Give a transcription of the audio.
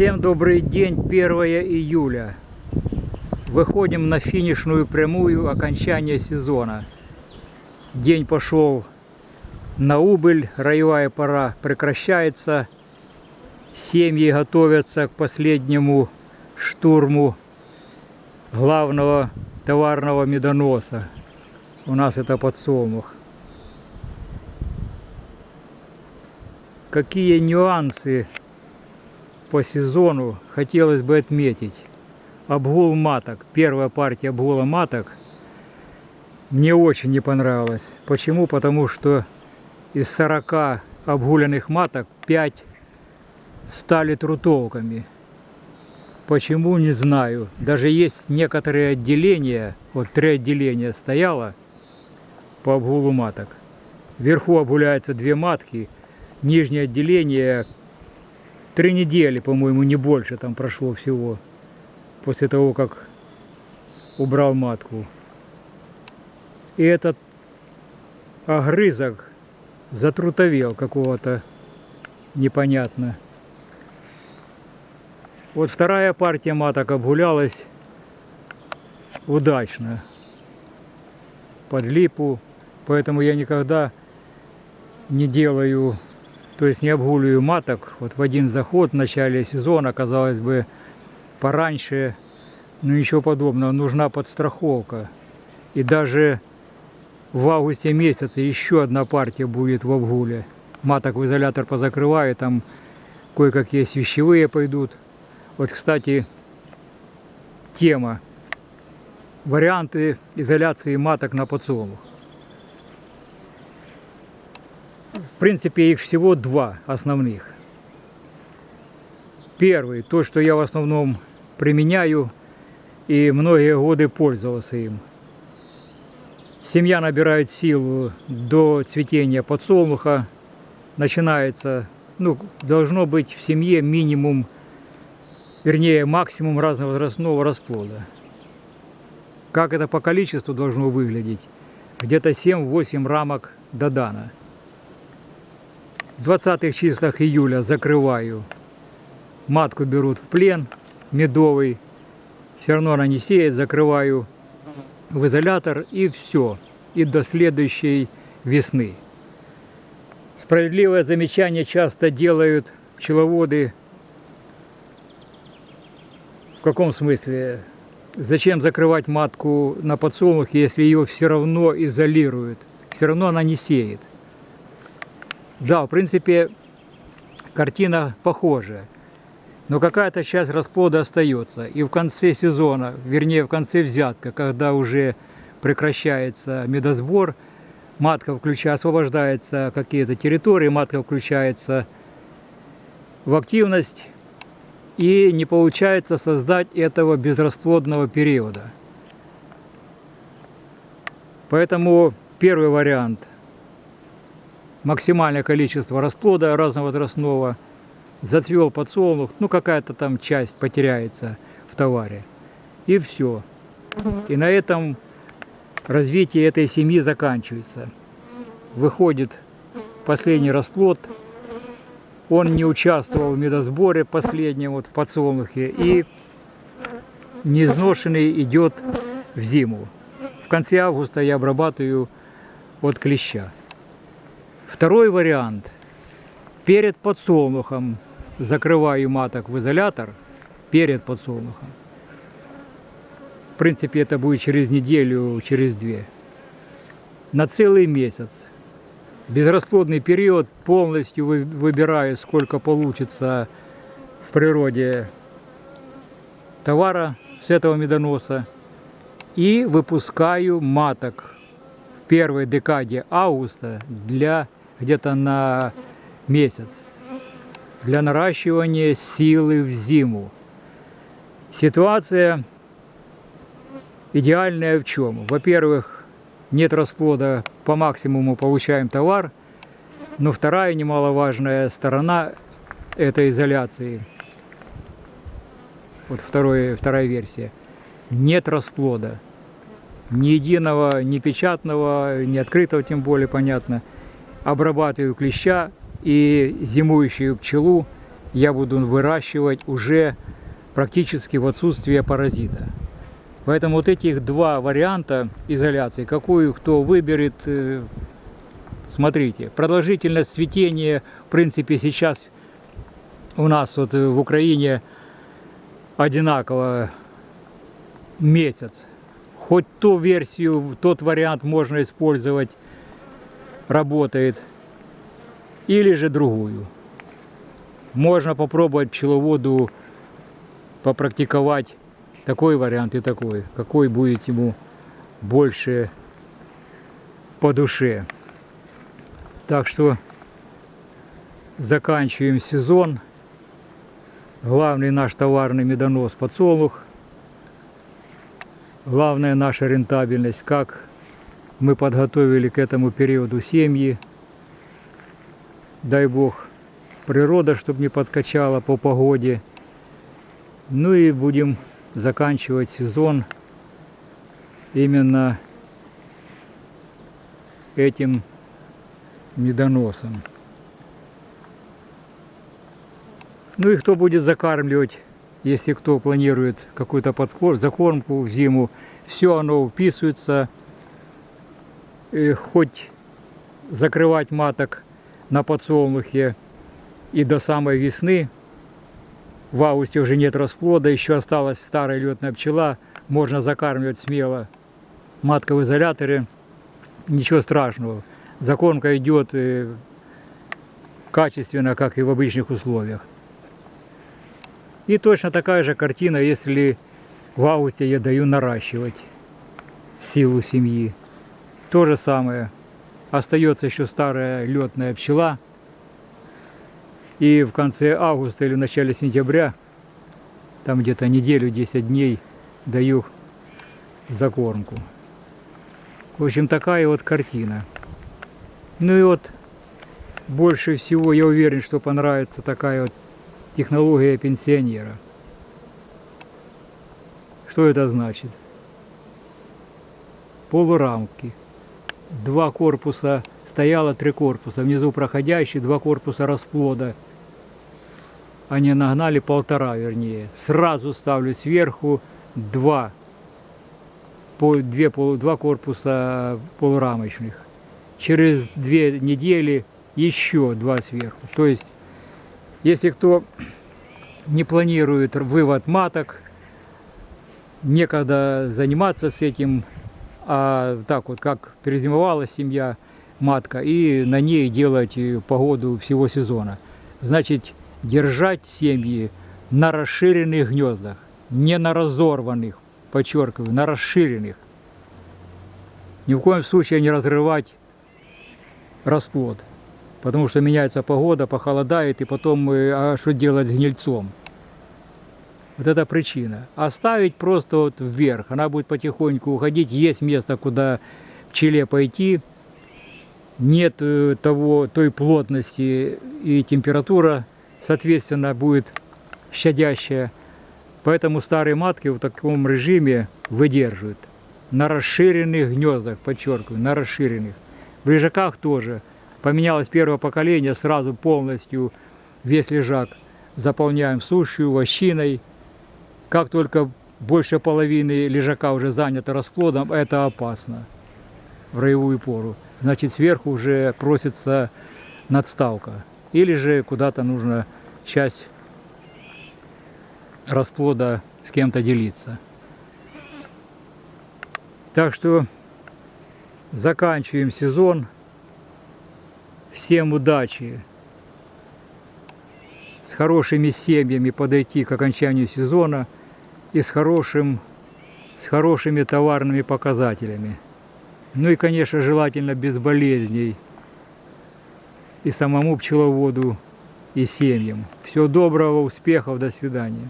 Всем добрый день, 1 июля. Выходим на финишную прямую окончания сезона. День пошел на убыль, роевая пора прекращается. Семьи готовятся к последнему штурму главного товарного медоноса. У нас это подсолнух. Какие нюансы по сезону хотелось бы отметить. Обгул маток, первая партия обгула маток мне очень не понравилась. Почему? Потому что из 40 обгуленных маток 5 стали трутовками. Почему, не знаю. Даже есть некоторые отделения, вот три отделения стояло по обгулу маток. Вверху обгуляются две матки, нижнее отделение три недели, по-моему, не больше там прошло всего, после того, как убрал матку. И этот огрызок затрутовел какого-то непонятно. Вот вторая партия маток обгулялась удачно под липу, поэтому я никогда не делаю то есть не обгуливаю маток. Вот в один заход в начале сезона, казалось бы, пораньше, но ничего подобного. Нужна подстраховка. И даже в августе месяце еще одна партия будет в обгуле. Маток в изолятор позакрываю, там кое-какие вещевые пойдут. Вот, кстати, тема. Варианты изоляции маток на подсолнух. В принципе, их всего два основных. Первый, то, что я в основном применяю и многие годы пользовался им. Семья набирает силу до цветения подсолнуха. Начинается, ну, должно быть в семье минимум, вернее, максимум разновозрастного расплода. Как это по количеству должно выглядеть? Где-то 7-8 рамок до дана. В 20 числах июля закрываю. Матку берут в плен, медовый. Все равно она не сеет, закрываю в изолятор и все. И до следующей весны. Справедливое замечание часто делают пчеловоды. В каком смысле? Зачем закрывать матку на подсолнухе, если ее все равно изолируют? Все равно она не сеет. Да, в принципе, картина похожая. Но какая-то часть расплода остается. И в конце сезона, вернее в конце взятка, когда уже прекращается медосбор, матка включая, освобождается какие-то территории, матка включается в активность и не получается создать этого безрасплодного периода. Поэтому первый вариант максимальное количество расплода разновозрастного, зацвел подсолнух, ну какая-то там часть потеряется в товаре. И все. И на этом развитие этой семьи заканчивается. Выходит последний расплод, он не участвовал в медосборе последнем вот в подсолнухе и неизношенный идет в зиму. В конце августа я обрабатываю от клеща. Второй вариант. Перед подсолнухом закрываю маток в изолятор. Перед подсолнухом. В принципе, это будет через неделю, через две. На целый месяц. Безрасплодный период полностью выбираю, сколько получится в природе товара с этого медоноса. И выпускаю маток в первой декаде августа для где-то на месяц для наращивания силы в зиму. Ситуация идеальная в чем? Во-первых, нет расплода, по максимуму получаем товар, но вторая немаловажная сторона этой изоляции, вот второй, вторая версия, нет расплода. Ни единого, ни печатного, ни открытого, тем более, понятно – обрабатываю клеща и зимующую пчелу я буду выращивать уже практически в отсутствие паразита. Поэтому вот этих два варианта изоляции, какую кто выберет, э, смотрите. Продолжительность цветения, в принципе, сейчас у нас вот в Украине одинаково месяц. Хоть ту версию, тот вариант можно использовать, работает. Или же другую. Можно попробовать пчеловоду попрактиковать такой вариант и такой. Какой будет ему больше по душе. Так что заканчиваем сезон. Главный наш товарный медонос подсолнух. Главная наша рентабельность, как мы подготовили к этому периоду семьи. Дай Бог, природа, чтобы не подкачала по погоде. Ну и будем заканчивать сезон именно этим медоносом. Ну и кто будет закармливать, если кто планирует какую-то закормку в зиму, все оно вписывается. И хоть закрывать маток на подсолнухе и до самой весны. В августе уже нет расплода, еще осталась старая летная пчела, можно закармливать смело. Матка в изоляторе, ничего страшного. Закормка идет э, качественно, как и в обычных условиях. И точно такая же картина, если в августе я даю наращивать силу семьи. То же самое. Остается еще старая летная пчела. И в конце августа или в начале сентября, там где-то неделю, 10 дней, даю закормку. В общем, такая вот картина. Ну и вот больше всего я уверен, что понравится такая вот технология пенсионера. Что это значит? Полурамки. Два корпуса, стояло три корпуса, внизу проходящий, два корпуса расплода. Они нагнали полтора, вернее. Сразу ставлю сверху два, две, два корпуса полурамочных. Через две недели еще два сверху. То есть если кто не планирует вывод маток, некогда заниматься с этим, а так вот, как перезимовала семья, матка, и на ней делать погоду всего сезона. Значит, держать семьи на расширенных гнездах, не на разорванных, подчеркиваю, на расширенных. Ни в коем случае не разрывать расплод потому что меняется погода, похолодает, и потом а что делать с гнильцом? Вот это причина. Оставить просто вот вверх, она будет потихоньку уходить, есть место, куда пчеле пойти, нет э, того, той плотности и температура, соответственно, будет щадящая. Поэтому старые матки в таком режиме выдерживают. На расширенных гнездах, подчеркиваю, на расширенных. В лежаках тоже поменялось первое поколение, сразу полностью весь лежак заполняем сушью, вощиной. Как только больше половины лежака уже занято расплодом, это опасно в роевую пору. Значит, сверху уже просится надставка. Или же куда-то нужно часть расплода с кем-то делиться. Так что заканчиваем сезон. Всем удачи! С хорошими семьями подойти к окончанию сезона и с, хорошим, с хорошими товарными показателями. Ну и, конечно, желательно без болезней и самому пчеловоду, и семьям. Всего доброго, успехов, до свидания.